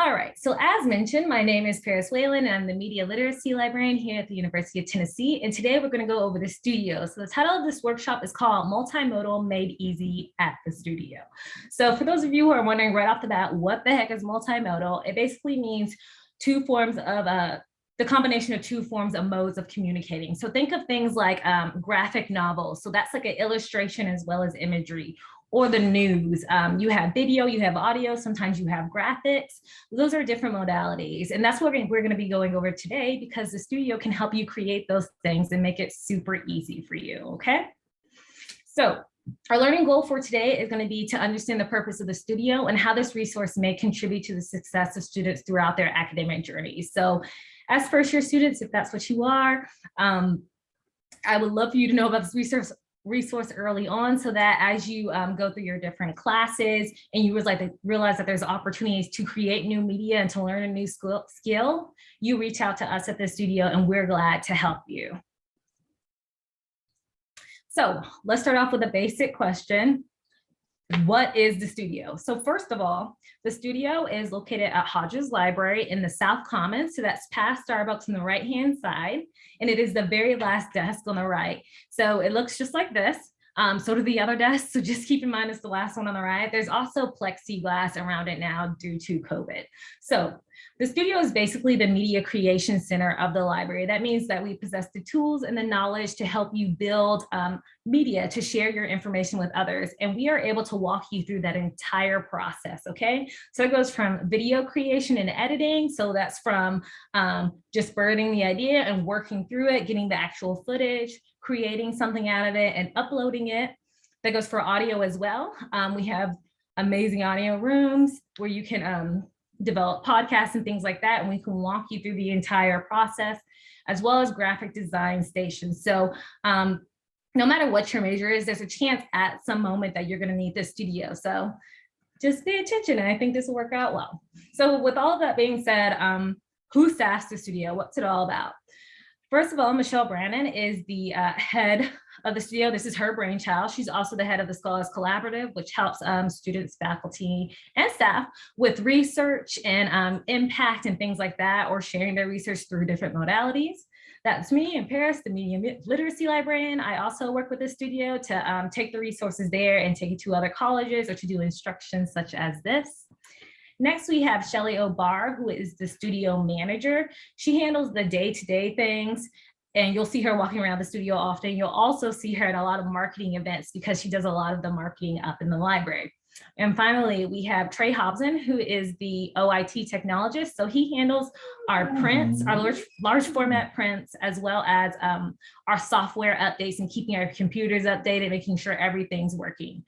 All right, so as mentioned, my name is Paris Whalen and I'm the Media Literacy Librarian here at the University of Tennessee. And today we're gonna go over the studio. So the title of this workshop is called Multimodal Made Easy at the Studio. So for those of you who are wondering right off the bat, what the heck is multimodal? It basically means two forms of uh, the combination of two forms of modes of communicating. So think of things like um, graphic novels. So that's like an illustration as well as imagery or the news. Um, you have video, you have audio, sometimes you have graphics. Those are different modalities. And that's what we're gonna be going over today because the studio can help you create those things and make it super easy for you, okay? So our learning goal for today is going to be to understand the purpose of the studio and how this resource may contribute to the success of students throughout their academic journey. So as first year students, if that's what you are, um, I would love for you to know about this resource resource early on so that as you um, go through your different classes and you realize that, realize that there's opportunities to create new media and to learn a new skill, skill, you reach out to us at the studio and we're glad to help you. So let's start off with a basic question what is the studio? So first of all, the studio is located at Hodges Library in the South Commons. So that's past Starbucks on the right hand side. And it is the very last desk on the right. So it looks just like this. Um, so do the other desks. So just keep in mind it's the last one on the right. There's also plexiglass around it now due to COVID. So the studio is basically the media creation center of the library. That means that we possess the tools and the knowledge to help you build um, media to share your information with others. And we are able to walk you through that entire process, okay? So it goes from video creation and editing. So that's from um, just birthing the idea and working through it, getting the actual footage, creating something out of it and uploading it. That goes for audio as well. Um, we have amazing audio rooms where you can um, develop podcasts and things like that. And we can walk you through the entire process as well as graphic design stations. So um, no matter what your major is, there's a chance at some moment that you're gonna need this studio. So just pay attention and I think this will work out well. So with all of that being said, um, staffs the studio? What's it all about? First of all, Michelle Brannon is the uh, head of the studio. This is her brainchild. She's also the head of the Scholars Collaborative, which helps um, students, faculty, and staff with research and um, impact and things like that, or sharing their research through different modalities. That's me in Paris, the Media Literacy Librarian. I also work with the studio to um, take the resources there and take it to other colleges or to do instructions such as this. Next, we have Shelly O'Barr, who is the studio manager. She handles the day-to-day -day things and you'll see her walking around the studio often. You'll also see her at a lot of marketing events because she does a lot of the marketing up in the library. And finally, we have Trey Hobson, who is the OIT technologist. So he handles our prints, our large, large format prints, as well as um, our software updates and keeping our computers updated, making sure everything's working.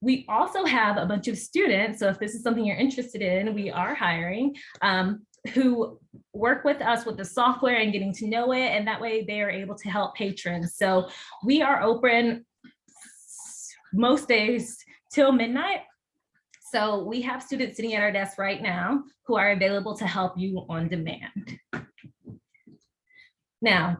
We also have a bunch of students, so if this is something you're interested in, we are hiring, um, who work with us with the software and getting to know it, and that way they are able to help patrons. So we are open most days till midnight. So we have students sitting at our desk right now who are available to help you on demand. Now,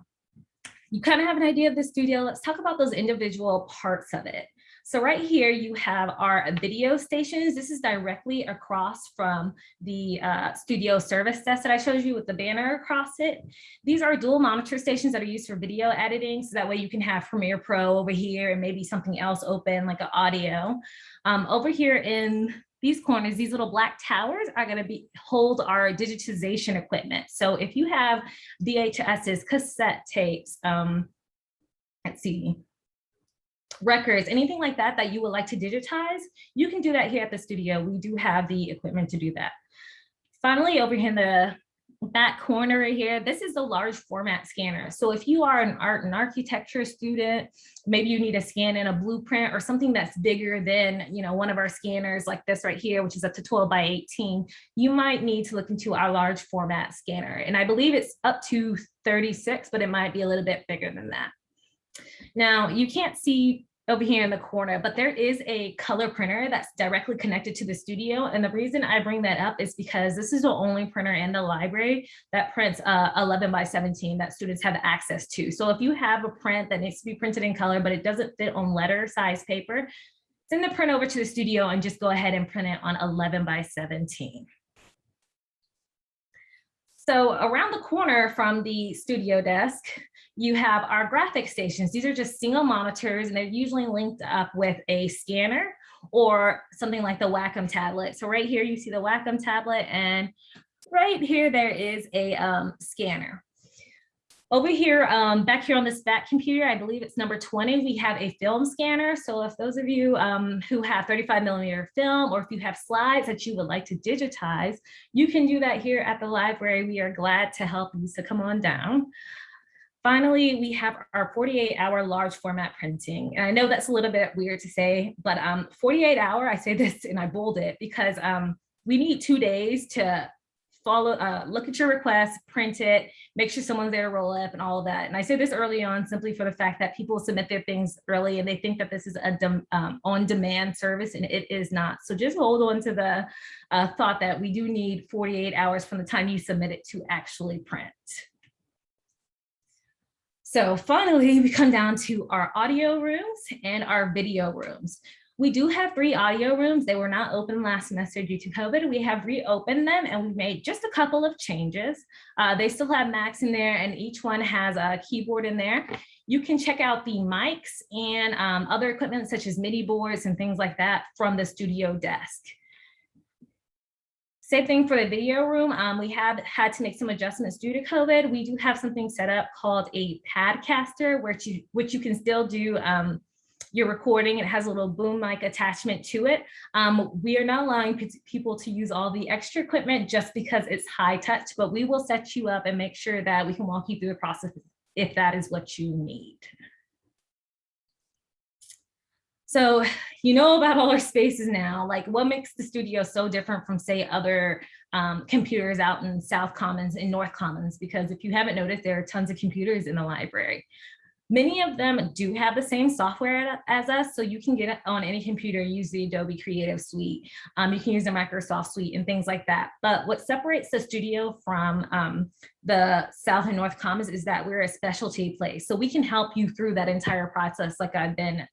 you kind of have an idea of the studio. Let's talk about those individual parts of it. So right here, you have our video stations. This is directly across from the uh, studio service desk that I showed you with the banner across it. These are dual monitor stations that are used for video editing. So that way you can have Premiere Pro over here and maybe something else open like an audio. Um, over here in these corners, these little black towers are going to be hold our digitization equipment. So if you have VHSs, cassette tapes, um, let's see, records, anything like that that you would like to digitize, you can do that here at the studio. We do have the equipment to do that. Finally, over here in the back corner right here, this is a large format scanner. So if you are an art and architecture student, maybe you need to scan in a blueprint or something that's bigger than, you know, one of our scanners like this right here, which is up to 12 by 18, you might need to look into our large format scanner. And I believe it's up to 36, but it might be a little bit bigger than that. Now you can't see over here in the corner, but there is a color printer that's directly connected to the studio. And the reason I bring that up is because this is the only printer in the library that prints uh, 11 by 17 that students have access to. So if you have a print that needs to be printed in color, but it doesn't fit on letter size paper, send the print over to the studio and just go ahead and print it on 11 by 17. So around the corner from the studio desk, you have our graphic stations. These are just single monitors and they're usually linked up with a scanner or something like the Wacom tablet. So right here you see the Wacom tablet and right here there is a um, scanner. Over here, um, back here on this back computer, I believe it's number 20, we have a film scanner. So if those of you um, who have 35 millimeter film, or if you have slides that you would like to digitize, you can do that here at the library. We are glad to help you, so come on down. Finally, we have our 48 hour large format printing. And I know that's a little bit weird to say, but um, 48 hour, I say this and I bold it because um, we need two days to follow, uh, look at your request, print it, make sure someone's there to roll up and all of that. And I say this early on simply for the fact that people submit their things early and they think that this is a um, on-demand service and it is not. So just hold on to the uh, thought that we do need 48 hours from the time you submit it to actually print. So finally, we come down to our audio rooms and our video rooms. We do have three audio rooms. They were not open last semester due to COVID. We have reopened them and we made just a couple of changes. Uh, they still have Macs in there and each one has a keyboard in there. You can check out the mics and um, other equipment such as MIDI boards and things like that from the studio desk. Same thing for the video room. Um, we have had to make some adjustments due to COVID. We do have something set up called a padcaster, which you, which you can still do um, your recording. It has a little boom mic attachment to it. Um, we are not allowing people to use all the extra equipment just because it's high touch, but we will set you up and make sure that we can walk you through the process if that is what you need. So you know about all our spaces now, like what makes the studio so different from say other um, computers out in South Commons and North Commons? Because if you haven't noticed, there are tons of computers in the library. Many of them do have the same software as us, so you can get on any computer, use the Adobe Creative Suite. Um, you can use the Microsoft Suite and things like that. But what separates the studio from um, the South and North Commons is that we're a specialty place. So we can help you through that entire process like I've been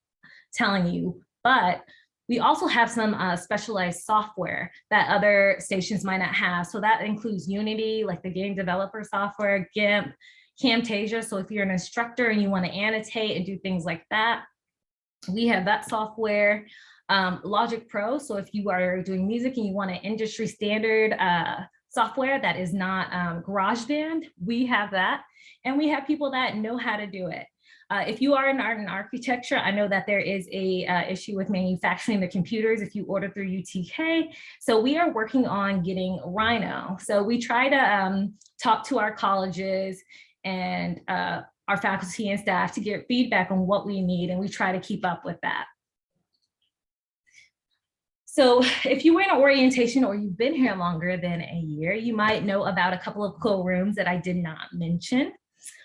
telling you, but we also have some uh, specialized software that other stations might not have. So that includes Unity, like the game developer software, GIMP, Camtasia. So if you're an instructor and you want to annotate and do things like that, we have that software. Um, Logic Pro. So if you are doing music and you want an industry standard uh, software that is not um, GarageBand, we have that. And we have people that know how to do it. Uh, if you are in art and architecture, I know that there is a uh, issue with manufacturing the computers if you order through UTK. So we are working on getting Rhino. So we try to um, talk to our colleges and uh, our faculty and staff to get feedback on what we need, and we try to keep up with that. So if you were in an orientation or you've been here longer than a year, you might know about a couple of cool rooms that I did not mention.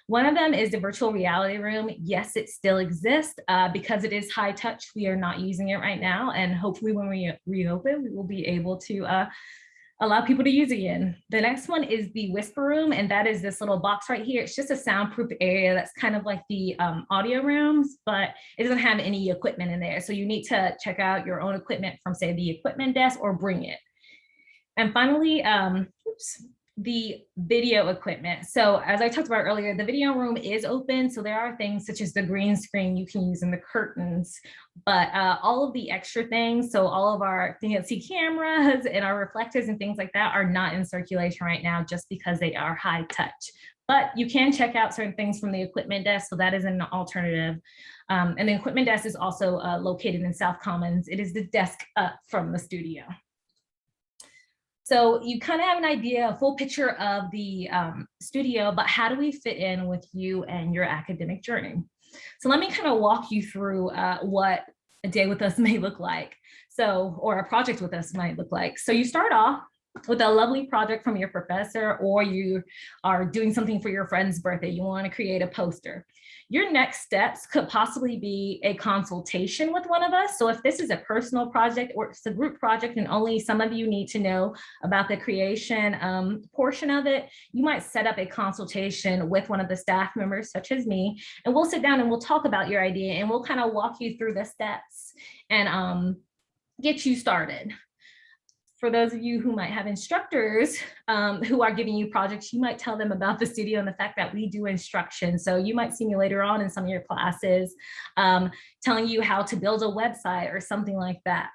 One of them is the virtual reality room. Yes, it still exists uh, because it is high touch. We are not using it right now. And hopefully when we reopen, we will be able to uh, allow people to use it again. The next one is the whisper room. And that is this little box right here. It's just a soundproof area that's kind of like the um, audio rooms, but it doesn't have any equipment in there. So you need to check out your own equipment from say the equipment desk or bring it. And finally, um, oops, the video equipment. So as I talked about earlier, the video room is open. So there are things such as the green screen you can use in the curtains, but uh, all of the extra things, so all of our fancy cameras and our reflectors and things like that are not in circulation right now just because they are high touch. But you can check out certain things from the equipment desk, so that is an alternative. Um, and the equipment desk is also uh, located in South Commons. It is the desk up from the studio. So you kind of have an idea, a full picture of the um, studio, but how do we fit in with you and your academic journey? So let me kind of walk you through uh, what a day with us may look like. So, or a project with us might look like. So you start off with a lovely project from your professor, or you are doing something for your friend's birthday. You want to create a poster. Your next steps could possibly be a consultation with one of us. So if this is a personal project or it's a group project and only some of you need to know about the creation um, portion of it, you might set up a consultation with one of the staff members, such as me, and we'll sit down and we'll talk about your idea and we'll kind of walk you through the steps and um, get you started. For those of you who might have instructors um, who are giving you projects, you might tell them about the studio and the fact that we do instruction. So you might see me later on in some of your classes um, telling you how to build a website or something like that.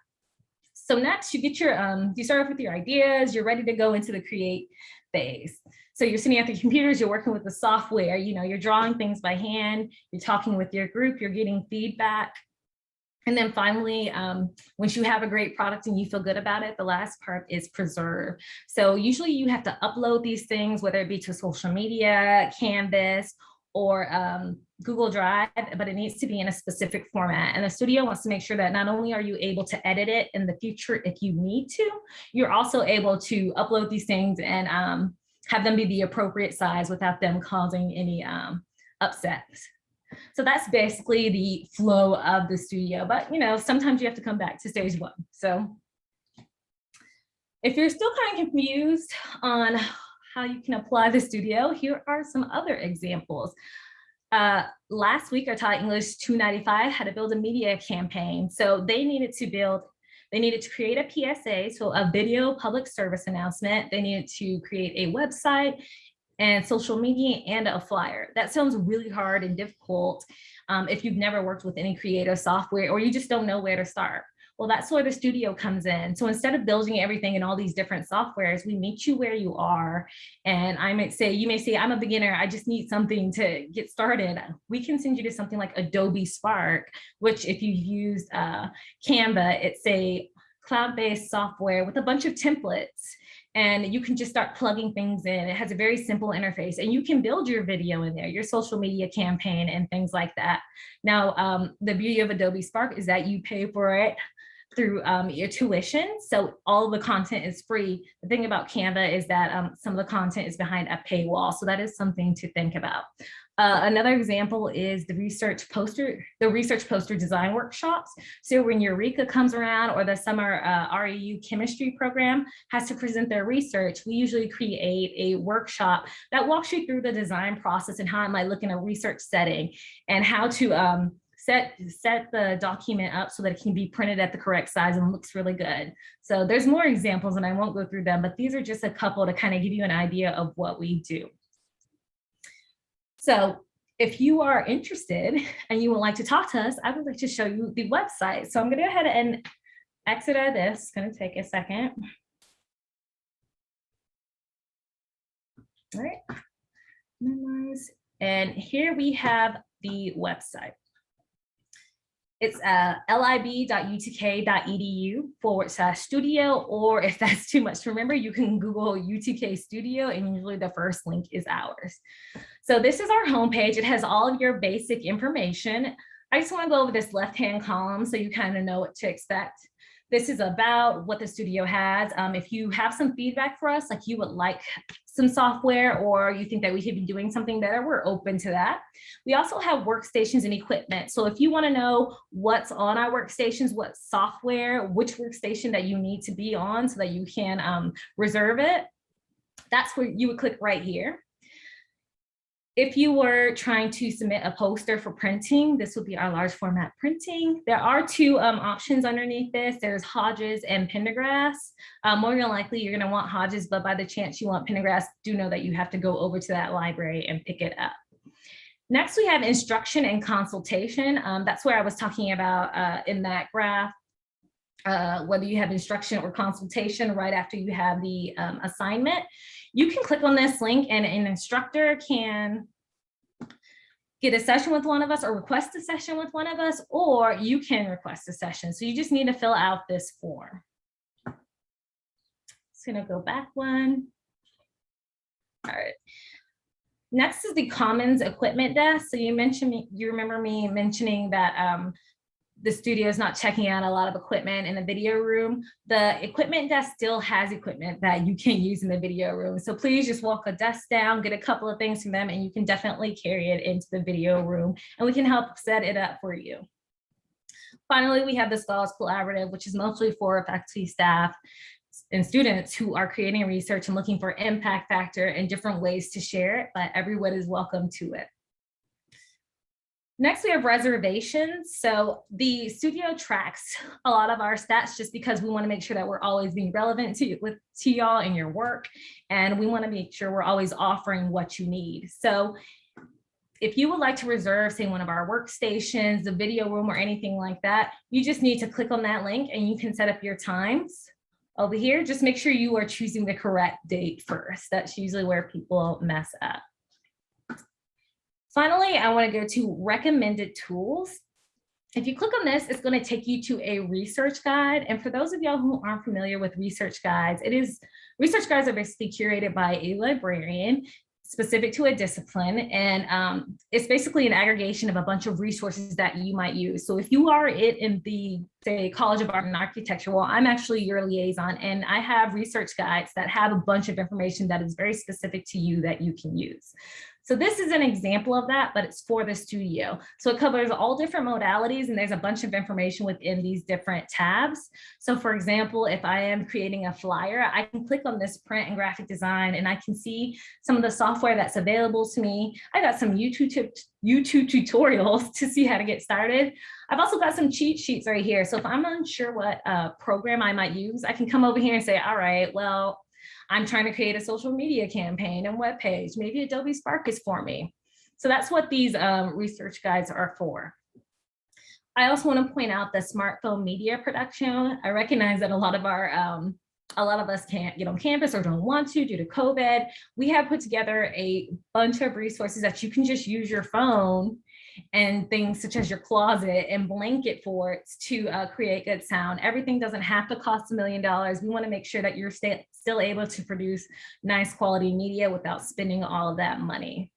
So next you get your, um, you start off with your ideas, you're ready to go into the create phase. So you're sitting at the computers, you're working with the software, you know, you're drawing things by hand, you're talking with your group, you're getting feedback. And then finally, um, once you have a great product and you feel good about it, the last part is preserve. So usually you have to upload these things, whether it be to social media, Canvas, or um, Google Drive, but it needs to be in a specific format. And the studio wants to make sure that not only are you able to edit it in the future if you need to, you're also able to upload these things and um, have them be the appropriate size without them causing any um, upsets. So that's basically the flow of the studio. But, you know, sometimes you have to come back to stage one. So if you're still kind of confused on how you can apply the studio, here are some other examples. Uh, last week, I taught English 295 how to build a media campaign. So they needed to build, they needed to create a PSA, so a video public service announcement. They needed to create a website and social media and a flyer. That sounds really hard and difficult um, if you've never worked with any creative software or you just don't know where to start. Well, that's where the studio comes in. So instead of building everything in all these different softwares, we meet you where you are. And I might say, you may say, I'm a beginner, I just need something to get started. We can send you to something like Adobe Spark, which if you use uh, Canva, it's a cloud-based software with a bunch of templates and you can just start plugging things in. It has a very simple interface and you can build your video in there, your social media campaign and things like that. Now, um, the beauty of Adobe Spark is that you pay for it through um, your tuition. So all the content is free. The thing about Canva is that um, some of the content is behind a paywall. So that is something to think about. Uh, another example is the research poster, the research poster design workshops. So when EUReCA comes around or the summer uh, REU chemistry program has to present their research, we usually create a workshop that walks you through the design process and how it might look in a research setting and how to um, set set the document up so that it can be printed at the correct size and looks really good. So there's more examples and I won't go through them, but these are just a couple to kind of give you an idea of what we do. So if you are interested and you would like to talk to us, I would like to show you the website. So I'm going to go ahead and exit out of this. It's going to take a second. All right. And here we have the website. It's uh, lib.utk.edu forward slash studio, or if that's too much to remember, you can Google UTK Studio and usually the first link is ours. So this is our homepage. It has all of your basic information. I just wanna go over this left-hand column so you kind of know what to expect. This is about what the studio has. Um, if you have some feedback for us, like you would like some software or you think that we should be doing something better, we're open to that. We also have workstations and equipment. So if you wanna know what's on our workstations, what software, which workstation that you need to be on so that you can um, reserve it, that's where you would click right here. If you were trying to submit a poster for printing, this would be our large format printing. There are two um, options underneath this. There's Hodges and Pendergrass. Um, more than likely, you're gonna want Hodges, but by the chance you want Pendergrass, do know that you have to go over to that library and pick it up. Next, we have instruction and consultation. Um, that's where I was talking about uh, in that graph. Uh, whether you have instruction or consultation right after you have the um, assignment you can click on this link and an instructor can get a session with one of us or request a session with one of us, or you can request a session. So you just need to fill out this form. Just gonna go back one. All right. Next is the Commons Equipment Desk. So you mentioned, me, you remember me mentioning that um, the studio is not checking out a lot of equipment in the video room, the equipment desk still has equipment that you can use in the video room. So please just walk a desk down, get a couple of things from them, and you can definitely carry it into the video room, and we can help set it up for you. Finally, we have the Scholars Collaborative, which is mostly for faculty, staff, and students who are creating research and looking for impact factor and different ways to share it, but everyone is welcome to it. Next, we have reservations. So the studio tracks a lot of our stats just because we want to make sure that we're always being relevant to, with, to y'all in your work. And we want to make sure we're always offering what you need. So if you would like to reserve, say, one of our workstations, the video room, or anything like that, you just need to click on that link and you can set up your times over here. Just make sure you are choosing the correct date first. That's usually where people mess up. Finally, I want to go to recommended tools. If you click on this, it's going to take you to a research guide. And for those of y'all who aren't familiar with research guides, it is research guides are basically curated by a librarian specific to a discipline. And um, it's basically an aggregation of a bunch of resources that you might use. So if you are it in the say College of Art and Architecture, well, I'm actually your liaison and I have research guides that have a bunch of information that is very specific to you that you can use. So this is an example of that, but it's for the studio. So it covers all different modalities and there's a bunch of information within these different tabs. So for example, if I am creating a flyer, I can click on this print and graphic design and I can see some of the software that's available to me. I got some YouTube, YouTube tutorials to see how to get started. I've also got some cheat sheets right here. So if I'm unsure what uh, program I might use, I can come over here and say, all right, well, I'm trying to create a social media campaign and web page. Maybe Adobe Spark is for me. So that's what these um, research guides are for. I also want to point out the smartphone media production. I recognize that a lot of our um, a lot of us can't get on campus or don't want to due to COVID. We have put together a bunch of resources that you can just use your phone and things such as your closet and blanket forts to uh, create good sound. Everything doesn't have to cost a million dollars. We wanna make sure that you're still able to produce nice quality media without spending all of that money.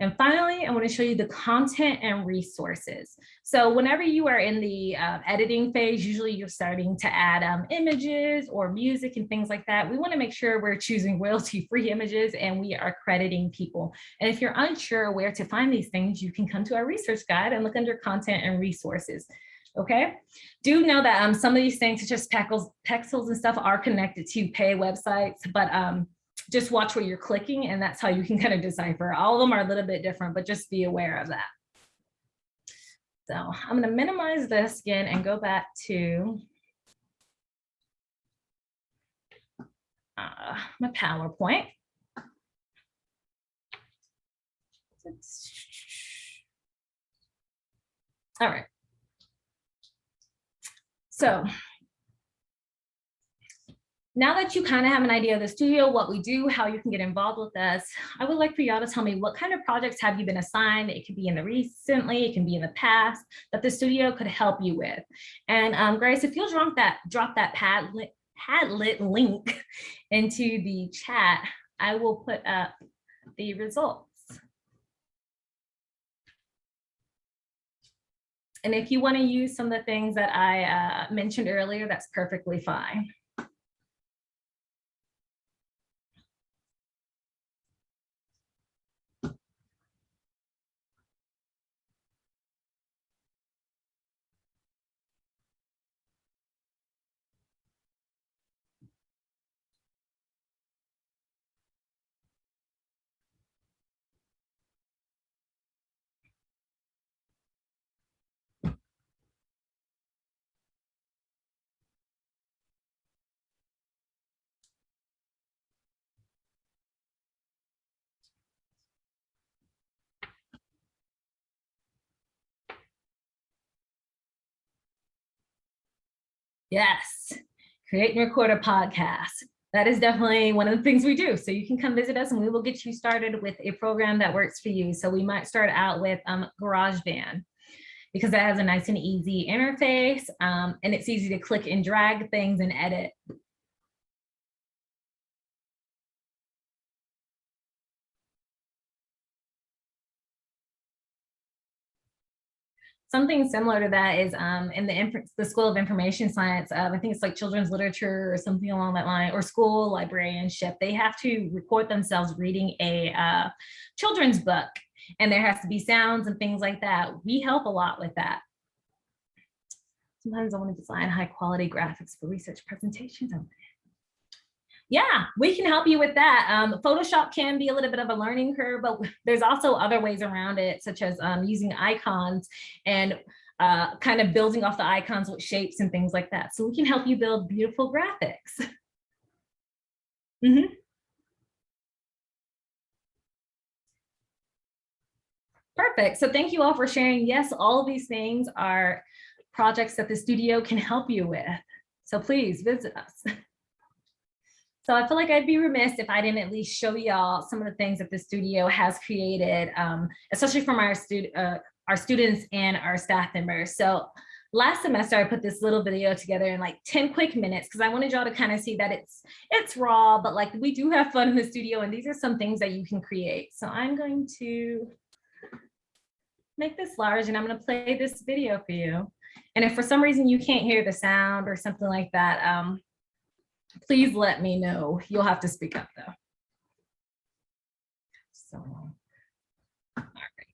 And finally, I want to show you the content and resources. So whenever you are in the uh, editing phase, usually you're starting to add um, images or music and things like that. We want to make sure we're choosing royalty-free images and we are crediting people. And if you're unsure where to find these things, you can come to our research guide and look under content and resources. Okay, do know that um, some of these things, such as Pexels, Pexels and stuff, are connected to pay websites, but um, just watch where you're clicking and that's how you can kind of decipher. All of them are a little bit different, but just be aware of that. So I'm going to minimize this again and go back to uh, my PowerPoint. All right. So now that you kind of have an idea of the studio, what we do, how you can get involved with us, I would like for y'all to tell me what kind of projects have you been assigned? It could be in the recently, it can be in the past that the studio could help you with. And um, Grace, if you'll drop that, drop that Padlet, Padlet link into the chat, I will put up the results. And if you want to use some of the things that I uh, mentioned earlier, that's perfectly fine. Yes, create and record a podcast. That is definitely one of the things we do. So you can come visit us and we will get you started with a program that works for you. So we might start out with um, GarageBand because that has a nice and easy interface um, and it's easy to click and drag things and edit something similar to that is um, in the, the School of Information Science, uh, I think it's like children's literature or something along that line, or school librarianship. They have to record themselves reading a uh, children's book, and there has to be sounds and things like that. We help a lot with that. Sometimes I want to design high quality graphics for research presentations. Yeah, we can help you with that. Um, Photoshop can be a little bit of a learning curve, but there's also other ways around it, such as um, using icons and uh, kind of building off the icons with shapes and things like that. So we can help you build beautiful graphics. Mhm. Perfect. So thank you all for sharing. Yes, all of these things are projects that the studio can help you with. So please visit us. So I feel like I'd be remiss if I didn't at least show y'all some of the things that the studio has created, um, especially from our, stud uh, our students and our staff members. So last semester, I put this little video together in like 10 quick minutes because I wanted y'all to kind of see that it's it's raw, but like we do have fun in the studio and these are some things that you can create. So I'm going to make this large and I'm going to play this video for you. And if for some reason you can't hear the sound or something like that, um, please let me know. You'll have to speak up though. So, all right.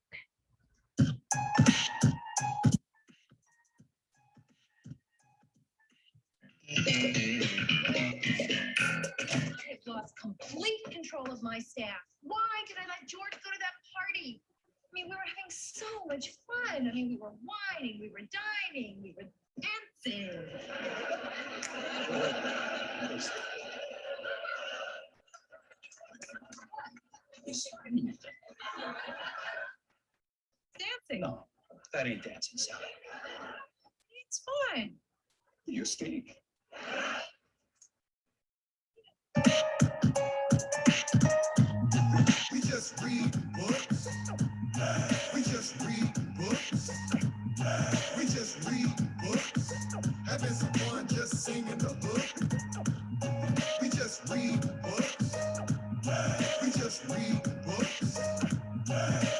I've lost complete control of my staff. Why did I let George go to that party? I mean, we were having so much fun. I mean, we were whining, we were dining, we were dancing. Dancing. No, that ain't dancing, Sally. It's fun. You stink. We just read books. We just read books. We just read books. Having some fun just singing the hook. We just read books. We just read books.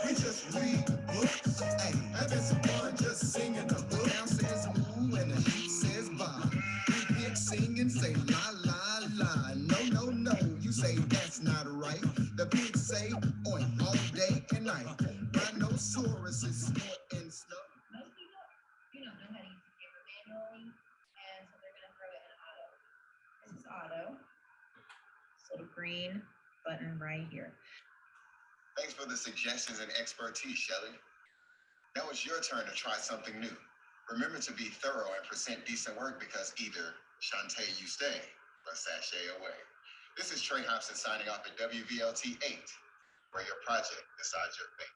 We just read books. Hey, having some fun just singing the hook. Down says moo and the sheep says ba. We pick, sing and say la la la. No, no, no. You say that's not right. The pigs say oink all day and night. Green button right here. Thanks for the suggestions and expertise, Shelley. Now it's your turn to try something new. Remember to be thorough and present decent work because either Shantay you stay or sashay away. This is Trey Hobson signing off at WVLT 8, where your project decides your fate.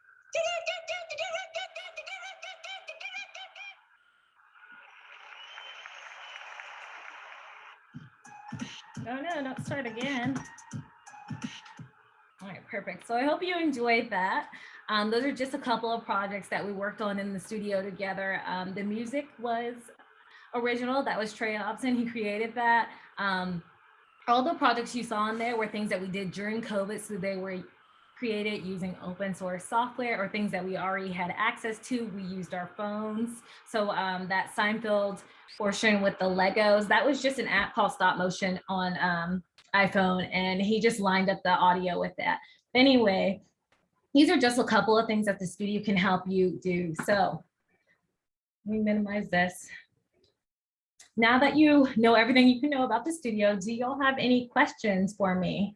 Oh no, don't start again. All right, perfect. So I hope you enjoyed that. Um, those are just a couple of projects that we worked on in the studio together. Um, the music was original. That was Trey Hobson. He created that. Um, all the projects you saw in there were things that we did during COVID. So they were created using open source software or things that we already had access to. We used our phones. So um, that Seinfeld portion with the Legos, that was just an app called Stop Motion on um, iPhone. And he just lined up the audio with that. Anyway, these are just a couple of things that the studio can help you do. So let me minimize this. Now that you know everything you can know about the studio, do y'all have any questions for me?